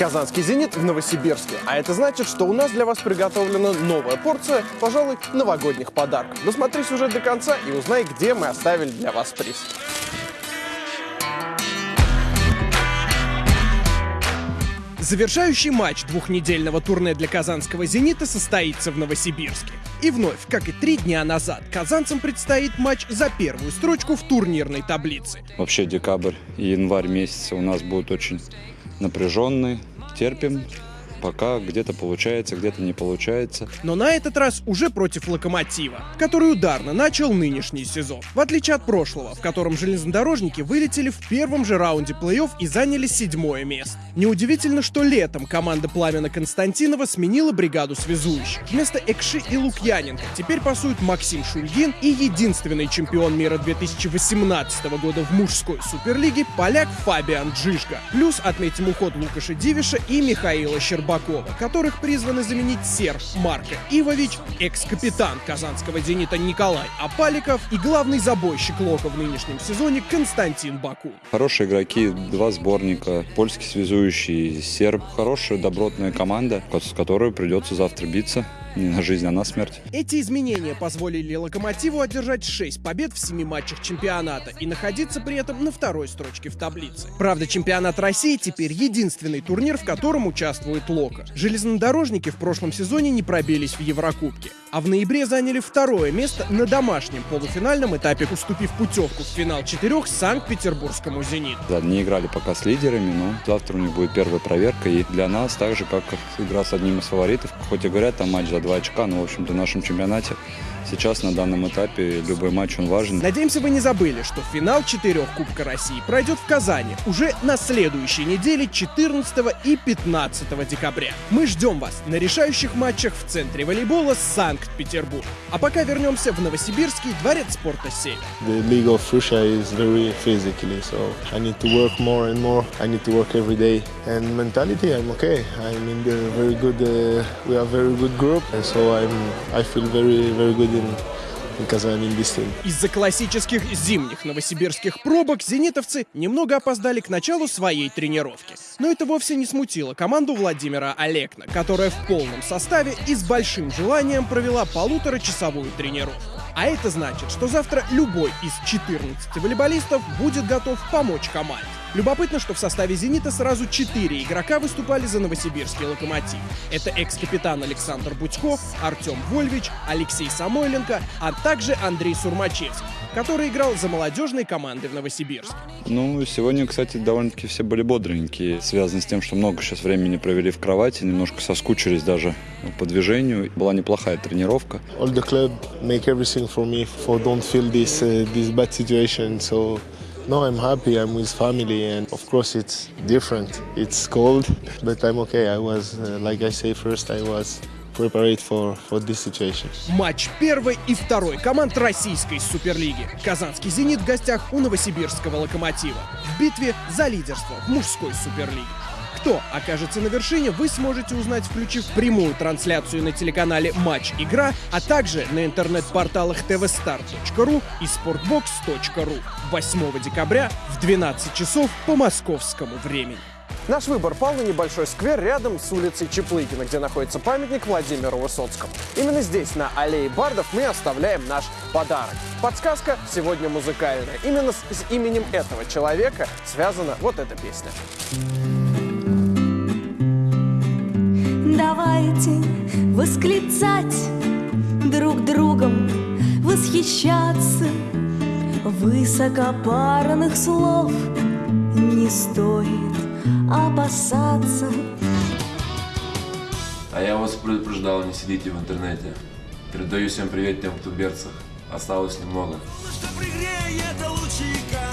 Казанский «Зенит» в Новосибирске. А это значит, что у нас для вас приготовлена новая порция, пожалуй, новогодних подарков. Досмотри сюжет до конца и узнай, где мы оставили для вас приз. Завершающий матч двухнедельного турне для казанского «Зенита» состоится в Новосибирске. И вновь, как и три дня назад, казанцам предстоит матч за первую строчку в турнирной таблице. Вообще декабрь и январь месяцы у нас будут очень напряженные. Терпим, пока где-то получается, где-то не получается. Но на этот раз уже против «Локомотива», который ударно начал нынешний сезон. В отличие от прошлого, в котором железнодорожники вылетели в первом же раунде плей-офф и заняли седьмое место. Неудивительно, что летом команда Пламена Константинова сменила бригаду связующих. Вместо Экши и Лукьяненко теперь пасуют Максим Шульгин и единственный чемпион мира 2018 года в мужской суперлиге поляк Фабиан Джишга. Плюс отметим уход Лукаша Дивиша и Михаила Щербакова, которых призваны заменить серб Марко Ивович, экс-капитан казанского «Зенита» Николай Апаликов и главный забойщик Лока в нынешнем сезоне Константин Бакун. Хорошие игроки, два сборника, польский связующий серб. Хорошая, добротная команда, с которой придется завтра биться не на жизнь, а на смерть. Эти изменения позволили «Локомотиву» одержать 6 побед в 7 матчах чемпионата и находиться при этом на второй строчке в таблице. Правда, чемпионат России теперь единственный турнир, в котором участвует «Лока». Железнодорожники в прошлом сезоне не пробились в Еврокубке, а в ноябре заняли второе место на домашнем полуфинальном этапе, уступив путевку в финал четырех Санкт-Петербургскому «Зениту». Да, не играли пока с лидерами, но завтра у них будет первая проверка, и для нас так же, как игра с одним из фаворитов, хоть и говорят, там матч за два очка, но, в общем-то, в нашем чемпионате сейчас на данном этапе любой матч он важен. Надеемся, вы не забыли, что финал четырех Кубка России пройдет в Казани уже на следующей неделе 14 и 15 декабря. Мы ждем вас на решающих матчах в центре волейбола Санкт-Петербург. А пока вернемся в Новосибирский дворец спорта «Север». The League of Russia is very physically, so I need to work more and more. I need to work every day. And mentality, I'm okay. I'm in the very good, uh, we are very good group, из-за классических зимних новосибирских пробок зенитовцы немного опоздали к началу своей тренировки. Но это вовсе не смутило команду Владимира Олекна, которая в полном составе и с большим желанием провела полуторачасовую тренировку. А это значит, что завтра любой из 14 волейболистов будет готов помочь команде. Любопытно, что в составе «Зенита» сразу четыре игрока выступали за новосибирский «Локомотив». Это экс-капитан Александр Будько, Артем Вольвич, Алексей Самойленко, а также Андрей Сурмачевский, который играл за молодежной командой в Новосибирске. Ну, сегодня, кстати, довольно-таки все были бодренькие. Связано с тем, что много сейчас времени провели в кровати, немножко соскучились даже по движению. Была неплохая тренировка. All the club make everything for me for don't feel this, uh, this bad situation, so No, I'm happy. I'm with family, and of course it's different. It's cold, but I'm okay. I was, uh, like I say first, I was prepared for, for this situation. Матч первой и второй команд российской суперлиги. Казанский «Зенит» в гостях у новосибирского «Локомотива» в битве за лидерство в мужской суперлиге. Кто окажется на вершине, вы сможете узнать, включив прямую трансляцию на телеканале Матч Игра, а также на интернет-порталах tvstar.ru и sportbox.ru 8 декабря в 12 часов по московскому времени. Наш выбор пал на небольшой сквер рядом с улицей Чеплыгина, где находится памятник Владимиру Высоцкому. Именно здесь, на аллее Бардов, мы оставляем наш подарок. Подсказка сегодня музыкальная. Именно с, с именем этого человека связана вот эта песня. Восклицать друг другом, восхищаться. Высокопарных слов не стоит опасаться. А я вас предупреждал, не сидите в интернете. Передаю всем привет тем, кто в берцах. Осталось немного. Солнышко пригреет лучиком